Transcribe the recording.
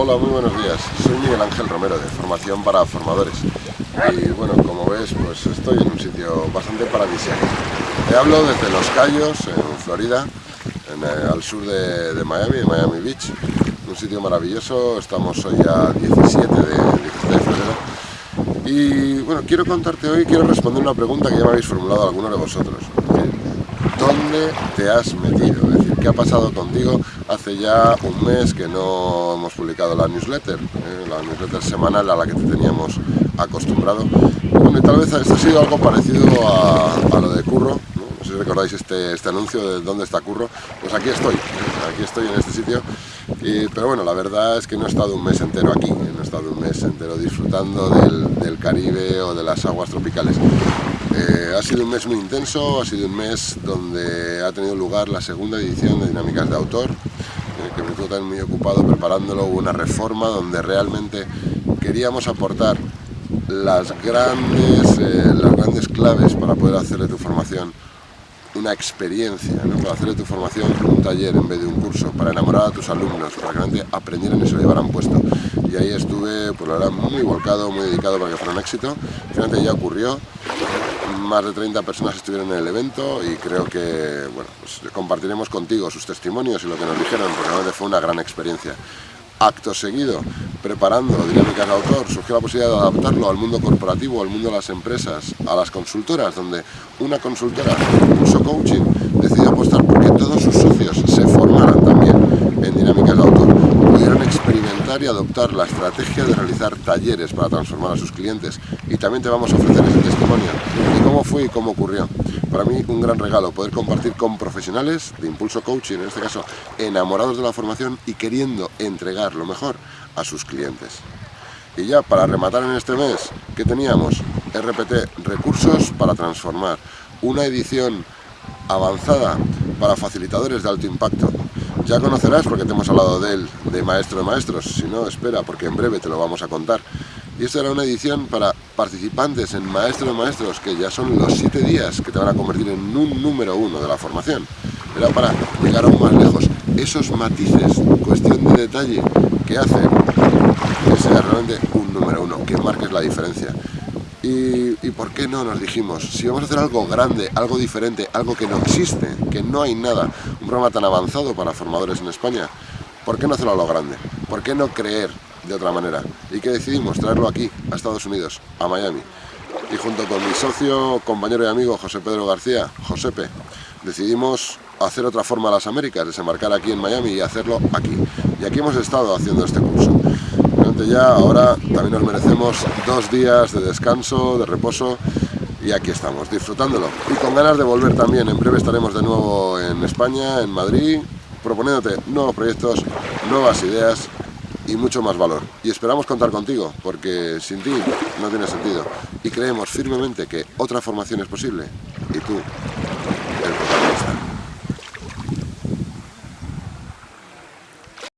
Hola, muy buenos días. Soy Miguel Ángel Romero de Formación para Formadores. Y bueno, como ves, pues estoy en un sitio bastante paradisíaco. Te hablo desde Los Cayos, en Florida, eh, al sur de, Miami, de Miami Beach. Un sitio maravilloso, estamos hoy a 17 de, febrero. Y bueno, quiero contarte hoy, quiero responder una pregunta que ya me habéis formulado algunos de vosotros. ¿Dónde te has metido? Es decir, ¿qué ha pasado contigo? Hace ya un mes que no hemos publicado la newsletter, ¿eh? la newsletter semanal a la que te teníamos acostumbrado. Bueno, y tal vez esto ha sido algo parecido a, lo de Curro, ¿no? sé si recordáis este, este, anuncio de dónde está Curro, pues aquí estoy, ¿eh? aquí estoy en este sitio, pero bueno, la verdad es que no he estado un mes entero aquí, ¿eh? no he estado un mes entero disfrutando del, del Caribe o de las aguas tropicales. Eh, ha sido un mes muy intenso, ha sido un mes donde ha tenido lugar la segunda edición de Dinámicas de Autor, que me tuvo también muy ocupado preparándolo, una reforma donde realmente queríamos aportar las grandes, eh, las grandes claves para poder hacer de tu formación una experiencia, para hacer de tu formación un taller en vez de un curso, para enamorar a tus alumnos, para que realmente aprendieran y se lo llevaran puesto. Y ahí estuve, pues la verdad, muy volcado, muy dedicado para que fuera un éxito. Finalmente ya ocurrió, más de 30 personas estuvieron en el evento y creo que bueno, pues compartiremos contigo sus testimonios y lo que nos dijeron, porque realmente fue una gran experiencia. Acto seguido, preparando dinámicas de autor, surgió la posibilidad de adaptarlo al mundo corporativo, al mundo de las empresas, a las consultoras, donde una consultora, Curso Coaching, decidió apostar porque todos sus socios se formaran también en dinámicas de autor, pudieron experimentar y adoptar la estrategia de realizar talleres para transformar a sus clientes y también te vamos a ofrecer ese testimonio cómo fue y cómo ocurrió. Para mí un gran regalo poder compartir con profesionales de Impulso Coaching, en este caso enamorados de la formación y queriendo entregar lo mejor a sus clientes. Y ya para rematar en este mes, ¿qué teníamos? RPT, recursos para transformar, una edición avanzada para facilitadores de alto impacto. Ya conocerás porque te hemos hablado de él, de Maestro de Maestros, si no, espera porque en breve te lo vamos a contar. Y esta era una edición para participantes en Maestro de Maestros, que ya son los siete días que te van a convertir en un número uno de la formación. Era para llegar aún más lejos. Esos matices, cuestión de detalle, que hacen que sea realmente un número uno, que marques la diferencia. Y, y, por qué no nos dijimos, si vamos a hacer algo grande, algo diferente, algo que no existe, que no hay nada, un programa tan avanzado para formadores en España, ¿por qué no hacerlo a lo grande? ¿Por qué no creer de otra manera. Y que decidimos traerlo aquí, a Estados Unidos, a Miami. Y junto con mi socio, compañero y amigo José Pedro García, Josepe, decidimos hacer otra forma a las Américas, desembarcar aquí en Miami y hacerlo aquí. Y aquí hemos estado haciendo este curso. Realmente ya ahora también nos merecemos dos días de descanso, de reposo y aquí estamos, disfrutándolo. Y con ganas de volver también, en breve estaremos de nuevo en España, en Madrid, proponiéndote nuevos proyectos, nuevas ideas y mucho más valor. Y esperamos contar contigo, porque sin ti no tiene sentido. Y creemos firmemente que otra formación es posible y tú, el protagonista.